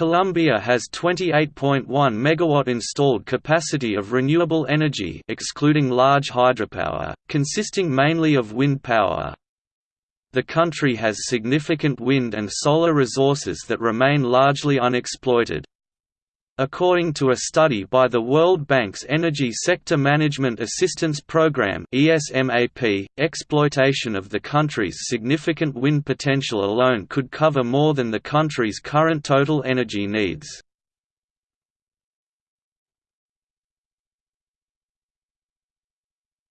Colombia has 28.1 MW installed capacity of renewable energy excluding large hydropower, consisting mainly of wind power. The country has significant wind and solar resources that remain largely unexploited. According to a study by the World Bank's Energy Sector Management Assistance Program (ESMAP), exploitation of the country's significant wind potential alone could cover more than the country's current total energy needs.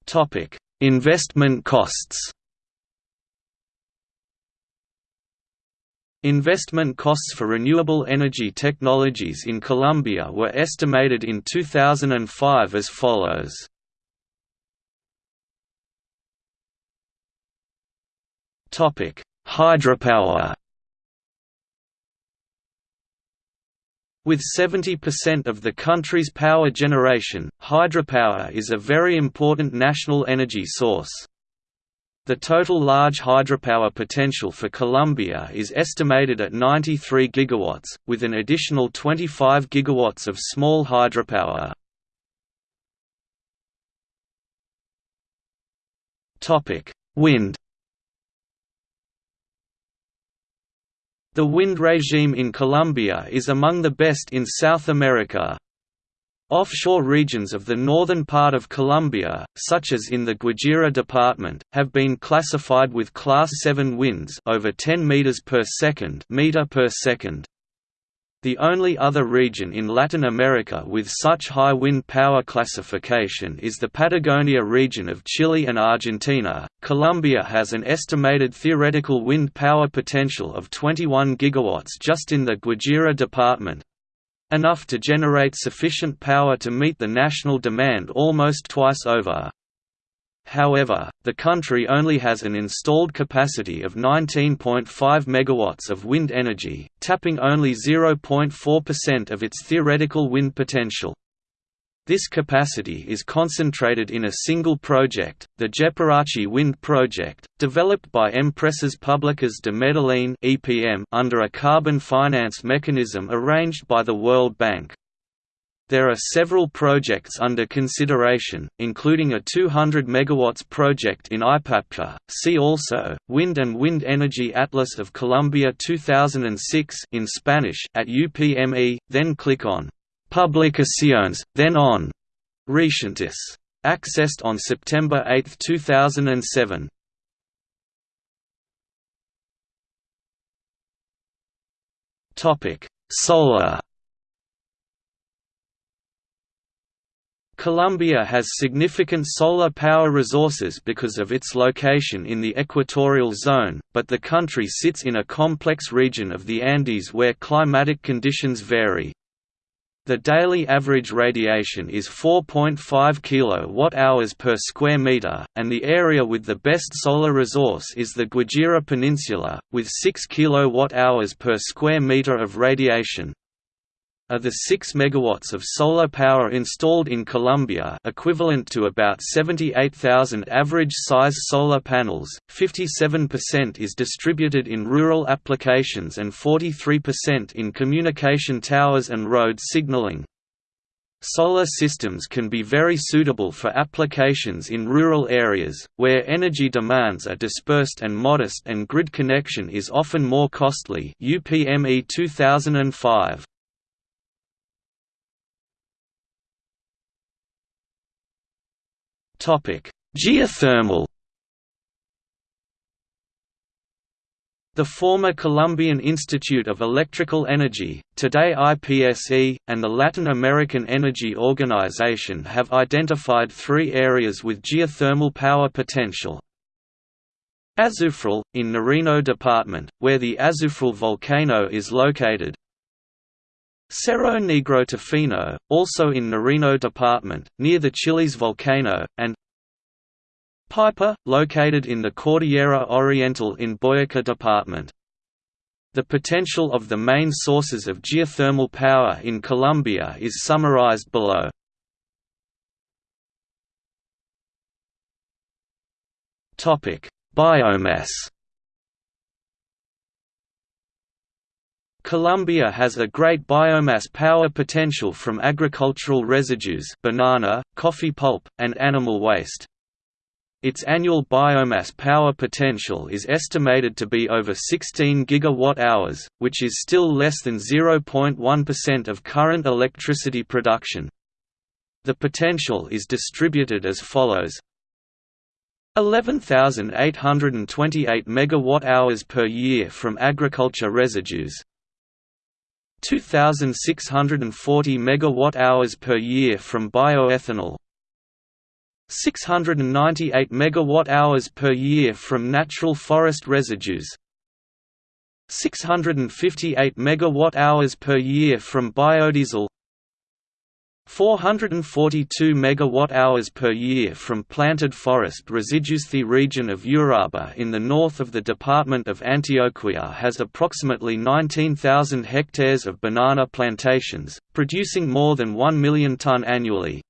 Topic: Investment costs. Investment costs for renewable energy technologies in Colombia were estimated in 2005 as follows. Hydropower. With 70% of the country's power generation, hydropower is a very important national energy source. The total large hydropower potential for Colombia is estimated at 93 GW, with an additional 25 GW of small hydropower. Wind The wind regime in Colombia is among the best in South America. Offshore regions of the northern part of Colombia, such as in the Guajira department, have been classified with Class 7 winds over 10 meters per second, meter per second. The only other region in Latin America with such high wind power classification is the Patagonia region of Chile and Argentina. Colombia has an estimated theoretical wind power potential of 21 gigawatts just in the Guajira department, enough to generate sufficient power to meet the national demand almost twice over. However, the country only has an installed capacity of 19.5 MW of wind energy, tapping only 0.4% of its theoretical wind potential. This capacity is concentrated in a single project, the Jepírachi Wind Project, developed by Empresas Públicas de Medellín (EPM) under a carbon finance mechanism arranged by the World Bank. There are several projects under consideration, including a 200 MW project in Ipapuca. See also Wind and Wind Energy Atlas of Colombia 2006 in Spanish at UPME. Then click on Publicaciones, then on Recientes. Accessed on September 8, 2007. Topic: Solar. Colombia has significant solar power resources because of its location in the equatorial zone, but the country sits in a complex region of the Andes where climatic conditions vary. The daily average radiation is 4.5 kWh per square meter, and the area with the best solar resource is the Guajira Peninsula, with 6 kWh per square meter of radiation. Of the 6 MW of solar power installed in Colombia equivalent to about 78,000 average-size solar panels, 57% is distributed in rural applications and 43% in communication towers and road signaling. Solar systems can be very suitable for applications in rural areas, where energy demands are dispersed and modest and grid connection is often more costly UPME 2005. Geothermal. The former Colombian Institute of Electrical Energy, today IPSE, and the Latin American Energy Organization have identified three areas with geothermal power potential. Azufral, in Nariño Department, where the Azufral volcano is located, Cerro Negro Tufiño, also in Nariño Department, near the Chiles volcano, and Paipa, located in the Cordillera Oriental in Boyacá Department. The potential of the main sources of geothermal power in Colombia is summarized below. Biomass Colombia has a great biomass power potential from agricultural residues banana, coffee pulp, and animal waste. Its annual biomass power potential is estimated to be over 16 gigawatt-hours, which is still less than 0.1% of current electricity production. The potential is distributed as follows 11,828 megawatt-hours per year from agriculture residues 2,640 megawatt-hours per year from bioethanol. 698 megawatt-hours per year from natural forest residues. 658 megawatt-hours per year from biodiesel 442 megawatt-hours per year from planted forest residues. The region of Uraba in the north of the department of Antioquia has approximately 19,000 hectares of banana plantations, producing more than 1 million ton annually.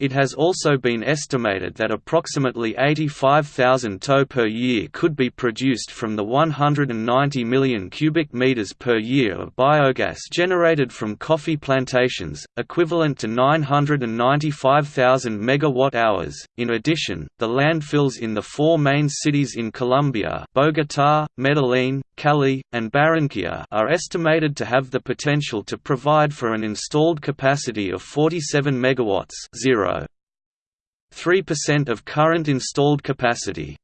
It has also been estimated that approximately 85,000 toe per year could be produced from the 190 million cubic meters per year of biogas generated from coffee plantations, equivalent to 995,000 megawatt-hours. In addition, the landfills in the four main cities in Colombia, Bogotá, Medellín, Cali, and Barranquilla are estimated to have the potential to provide for an installed capacity of 47 megawatts, 0. 3% of current installed capacity.